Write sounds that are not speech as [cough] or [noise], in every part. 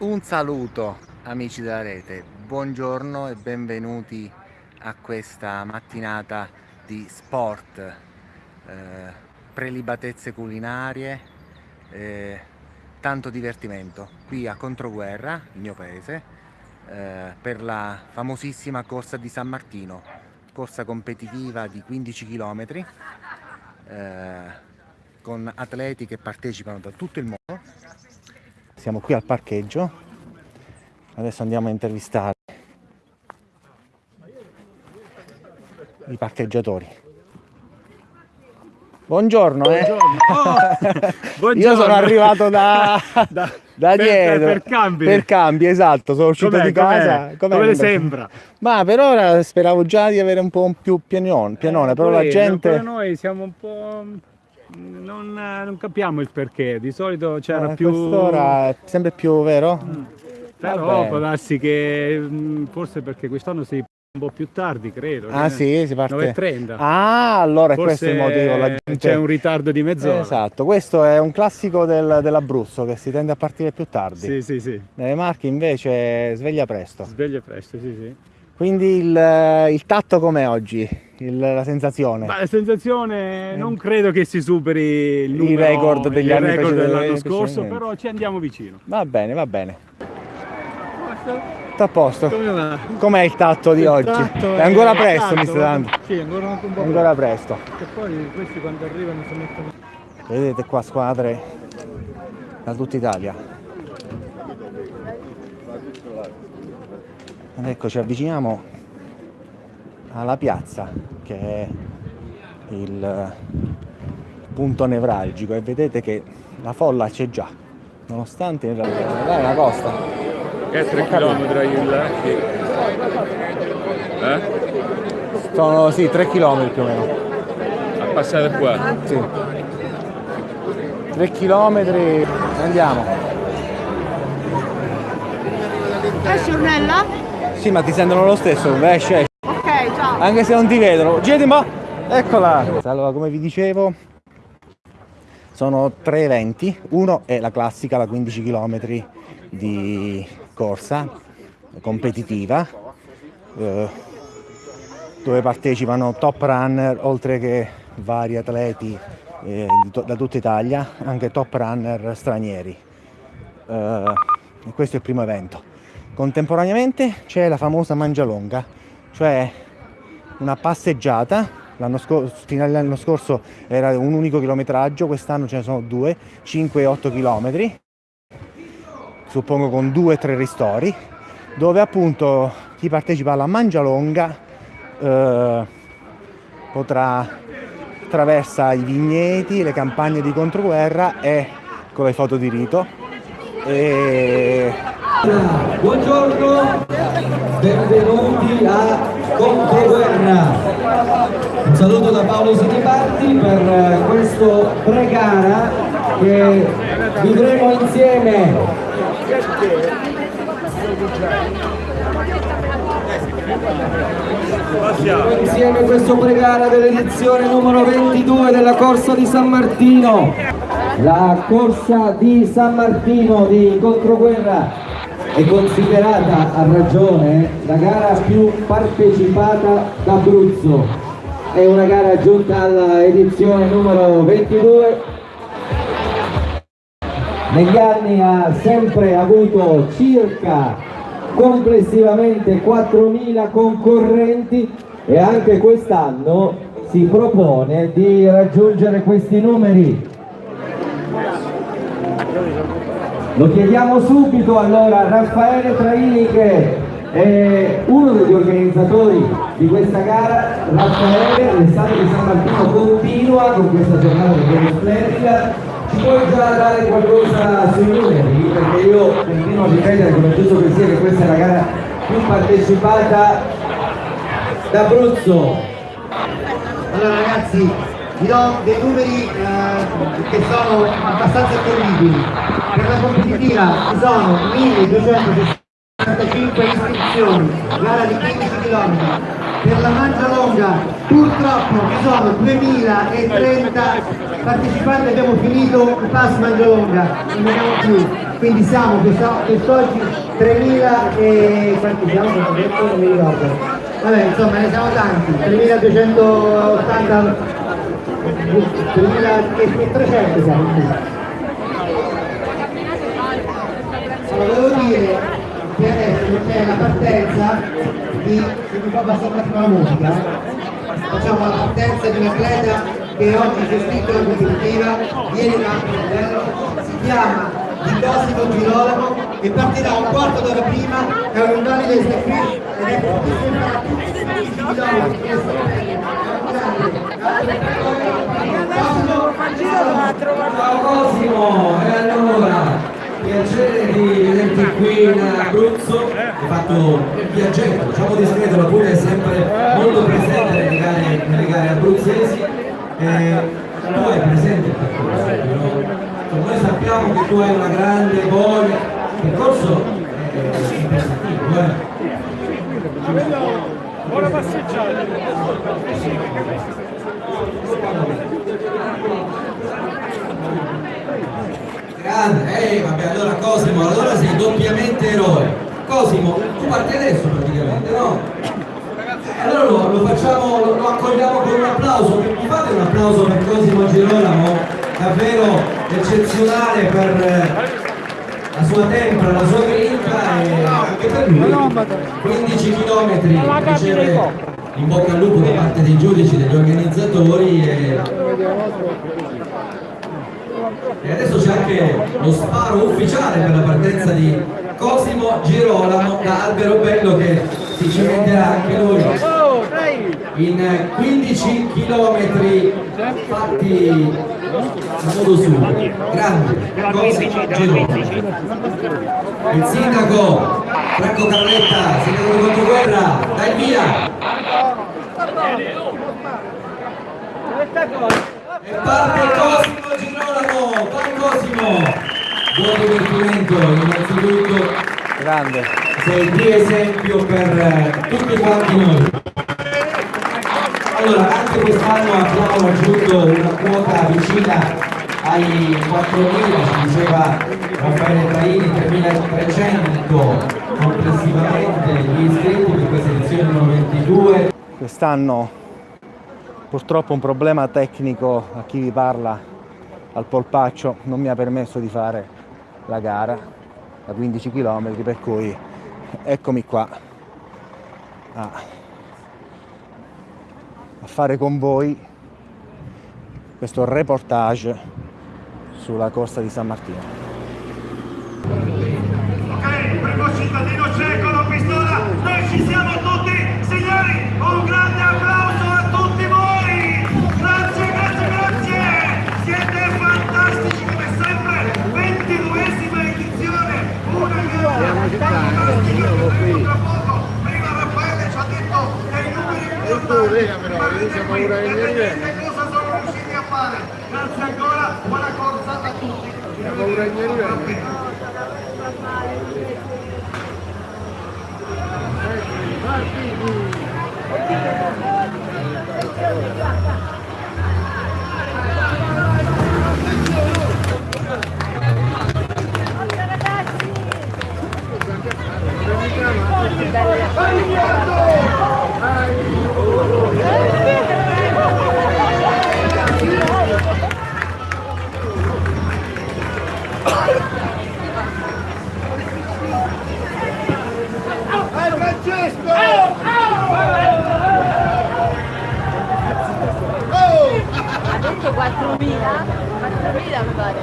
Un saluto amici della rete, buongiorno e benvenuti a questa mattinata di sport, eh, prelibatezze culinarie, eh, tanto divertimento. Qui a Controguerra, il mio paese, eh, per la famosissima corsa di San Martino, corsa competitiva di 15 km eh, con atleti che partecipano da tutto il mondo siamo qui al parcheggio. Adesso andiamo a intervistare i parcheggiatori. Buongiorno, eh. buongiorno. [laughs] Oh, io sono arrivato da, [laughs] da, da per, dietro. Per, cambi. Per cambi esatto sono uscito di casa. Come le sembra? Ma per ora speravo già di avere un po' più pianone, pianone eh, però la gente noi siamo un po' non, non, capiamo il perché, di solito c'era eh, più... Quest'ora è sempre più vero? Mm. Però Vabbè. può darsi che mm, forse perché quest'anno si un po' più tardi, credo. Ah sì, si parte 9.30. Ah, allora questo è il motivo. Gente... C'è un ritardo di mezz'ora. Esatto, questo è un classico del, dell'Abruzzo che si tende a partire più tardi. Sì, sì, sì. Nelle Marche invece sveglia presto. Sveglia presto, sì, sì. Quindi il, il tatto com'è oggi? Il, la sensazione? Ma la sensazione non credo che si superi il numero, I record degli anni record dell'anno scorso, però ci andiamo vicino. Va bene, va bene. Tutto a posto. Com'è il tatto di Il oggi? tatto è ancora è presto mi sta dando. Sì, ancora un po' Ancora presto. Che poi questi quando arrivano si mettono... Vedete qua squadre da tutta Italia. Ed ecco ci avviciniamo alla piazza che è il punto nevralgico e vedete che la folla c'è già nonostante in realtà è una costa. Che è 3 km il Eh? sono sì 3 km più o meno. A passare qua. sì. 3 km andiamo. Esci Ornella? Sì ma ti sentono lo stesso. Esci esci Ok, ciao. anche se non ti vedono. Girati un po' eccola. Allora come vi dicevo sono tre eventi. Uno è la classica la 15 km di corsa competitiva eh, dove partecipano top runner oltre che vari atleti eh, to- da tutta Italia anche top runner stranieri. Eh, questo è il primo evento contemporaneamente c'è la famosa mangialonga cioè una passeggiata. L'anno scorso, fino all'anno scorso era un unico chilometraggio quest'anno ce ne sono due 5 e 8 chilometri. Suppongo con due o tre ristori dove appunto chi partecipa alla mangialonga eh, potrà attraversa i vigneti le campagne di controguerra e con le foto di rito e Buongiorno, benvenuti a Controguerra. Un saluto da Paolo Sinibaldi per eh, questo pre-gara che vivremo insieme. Vivremo insieme questo pre-gara dell'edizione numero 22 della Corsa di San Martino. La Corsa di San Martino di Controguerra è considerata a ragione la gara più partecipata d'Abruzzo. È una gara giunta all'edizione numero 22. Negli anni ha sempre avuto circa complessivamente 4.000 concorrenti e anche quest'anno si propone di raggiungere questi numeri. Lo chiediamo subito allora a Raffaele Traini che è uno degli organizzatori di questa gara. Raffaele, l'estate di San Martino continua con questa giornata che è splendida. Ci puoi già dare qualcosa sui numeri? Perché io continuo a ripetere come giusto che sia che questa è la gara più partecipata d'Abruzzo. Allora ragazzi, vi do dei numeri eh, che sono abbastanza terribili. Per la competitiva ci sono 1265 iscrizioni, gara di 15 km. per la mangia longa purtroppo ci sono 2030 partecipanti abbiamo finito il pass mangia longa non abbiamo più quindi siamo quest'oggi 3000 e quanti siamo? non mi ricordo vabbè insomma ne siamo tanti 3280 3300 siamo sì. Allora, volevo dire che adesso c'è la partenza di, se mi fa abbassare un la musica, eh. facciamo la partenza di un atleta che oggi si è iscritto alla competitiva, viene da Montevideo, si chiama Di Cosimo Girolamo e partirà un quarto d'ora prima, è un invalide sta qui ed è che Ciao Cosimo, e allora piacere di vederti qui in Abruzzo, hai fatto viaggetto, diciamo discreto, la Puglia è sempre molto presente nelle gare, nelle gare abruzzesi, eh, tu hai presente il percorso? Cioè, noi sappiamo che tu hai una grande voglia, il percorso è impegnativo, eh? Buona passeggiata! Grande, eh, vabbè, allora Cosimo, allora sei doppiamente eroe. Cosimo, tu parti adesso praticamente, no? Eh, Allora lo, lo facciamo, lo, lo accogliamo con un applauso. Mi fate un applauso per Cosimo Girolamo, davvero eccezionale per eh, la sua tempra, la sua grinta e anche per lui. 15 km riceve in bocca al lupo da parte dei giudici, degli organizzatori e e adesso c'è anche lo sparo ufficiale per la partenza di Cosimo Girolamo da Alberobello che si cimenterà anche lui in 15 km fatti a modo suo. Grande Cosimo Girolamo. Il sindaco Franco Carletta, sindaco di Controguerra, dai via! E parte Cosimo Girolamo, vai Cosimo! Buon divertimento innanzitutto, Grande. sei di esempio per tutti quanti noi. Allora, anche quest'anno abbiamo raggiunto una quota vicina ai 4.000, ci diceva Raffaele Traini, 3.300 complessivamente gli iscritti per questa edizione numero 22. Quest'anno purtroppo un problema tecnico a chi vi parla al polpaccio non mi ha permesso di fare la gara da 15 km per cui eccomi qua a, a fare con voi questo reportage sulla costa di San Martino. Ok, primo cittadino cieco, la pistola, noi ci siamo tutti, signori, un grande applauso numeri importanti, ma vedete qui, vedete cosa sono riusciti a fare, grazie ancora, buona corsa a tutti! Ha mi pare.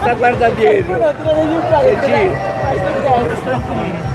Sta guarda dietro! Vai!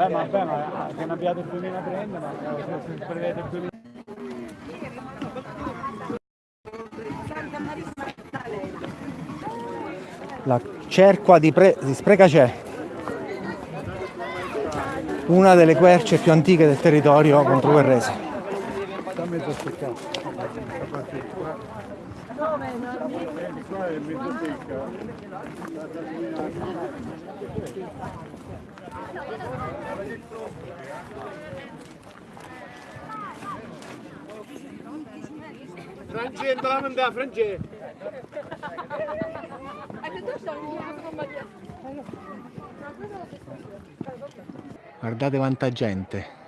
Beh, ma beh, ma che ne abbiate 2030, ma se prevede 2030. Cerqua di, Pre- di Sprecacè, una delle querce più antiche del territorio controguerrese. Francesco, la mandà, Francesco. Guardate quanta gente.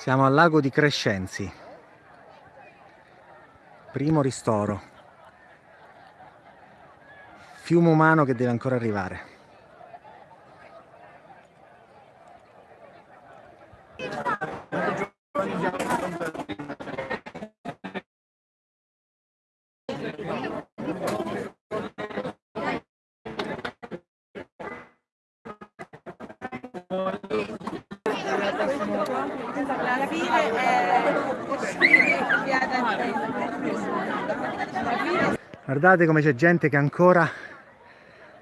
Siamo al lago di Crescenzi. Primo ristoro. Fiume umano che deve ancora arrivare. Guardate come c'è gente che ancora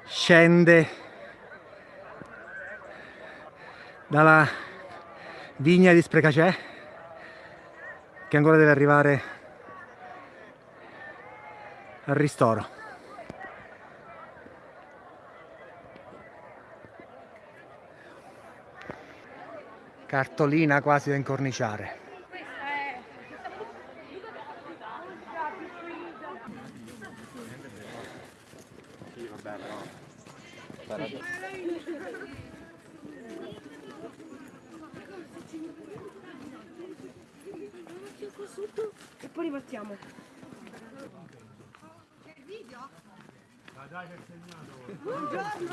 scende dalla vigna di Sprecacè che ancora deve arrivare al ristoro. Cartolina quasi da incorniciare.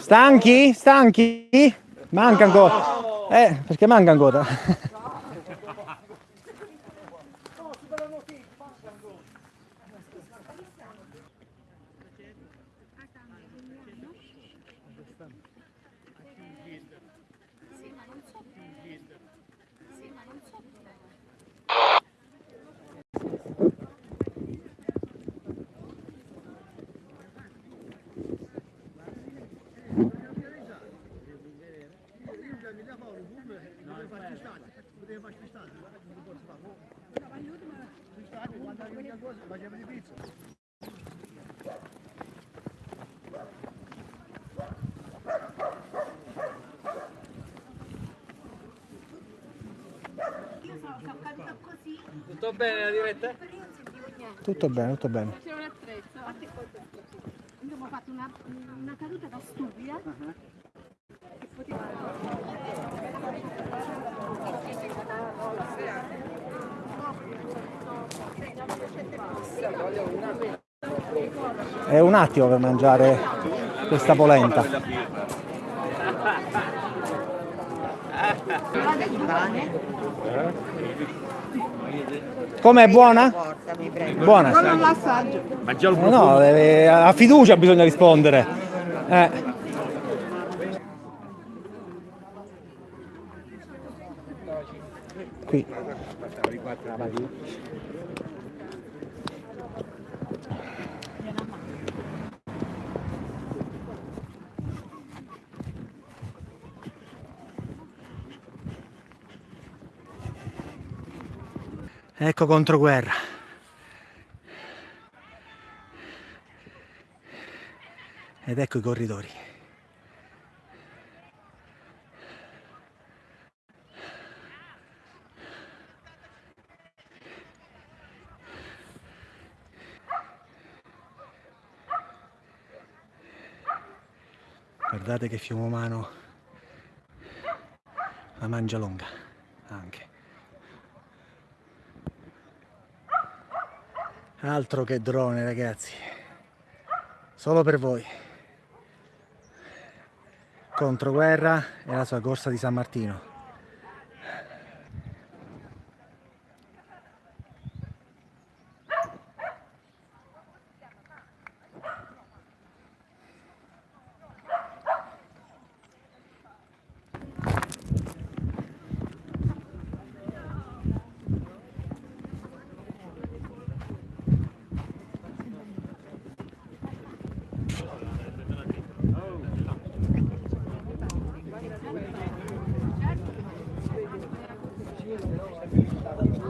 Stanchi? Stanchi? Manca ancora. Eh, perché manca ancora. [laughs] Tutto bene la diretta? Tutto bene, tutto bene. Abbiamo fatto una, una caduta da stupida. Che poteva... È un attimo per mangiare questa polenta. Com'è buona? Buona. Ma già il Eh no, deve- a fiducia bisogna rispondere. Eh. Qui. Ecco controguerra. Ed ecco i corridori. Guardate che fiume umano la mangia lunga anche. altro che drone ragazzi. Solo per voi. Contro guerra e la sua corsa di San Martino.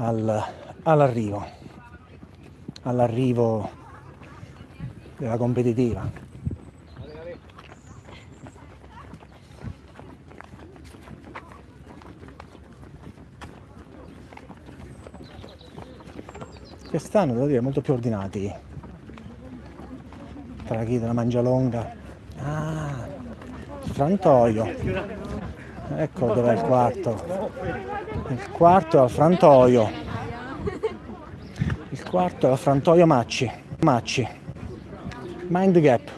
al- all'arrivo, all'arrivo della competitiva. Quest'anno devo dire molto più ordinati. Tra chi della mangialonga. Ah, frantoio. Ecco dov'è il quarto. Il quarto è al frantoio. Il quarto è al frantoio Macci. Macci. Mind Gap.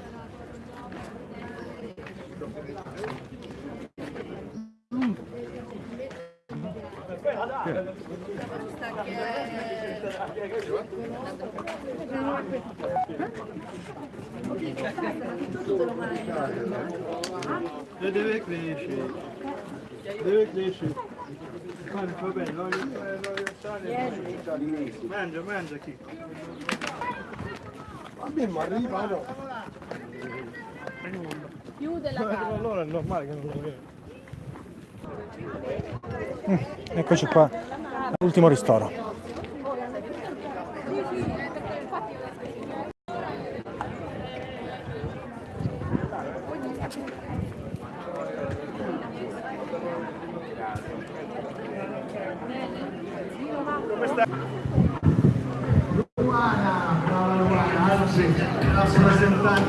Deve crescere. Deve crescere. Va bene, voglio voglio Mangia, mangia chi. A me mi arriva, no. Chiude la casa. Allora è normale che non lo vedo. Eccoci qua. L'ultimo ristoro.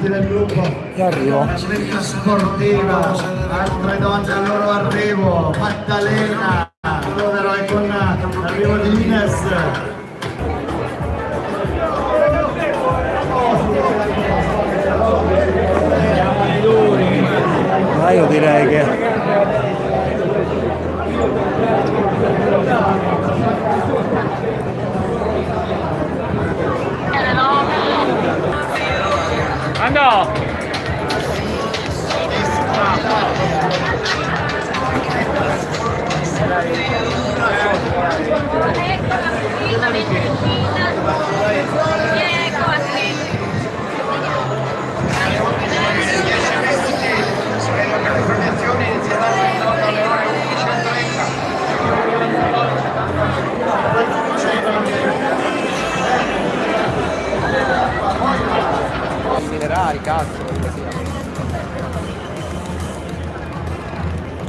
Rappresentanti del gruppo E arrivo. la sveglia sportiva altre donne al loro arrivo Maddalena Rovero e con l'arrivo di Ines Ma io direi che Randall. Yeah, go on. Andò!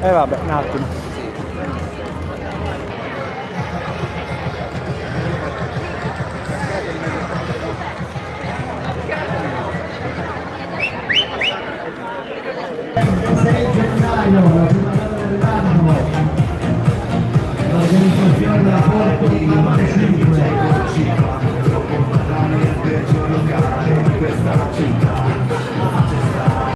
E vabbè, un attimo. gennaio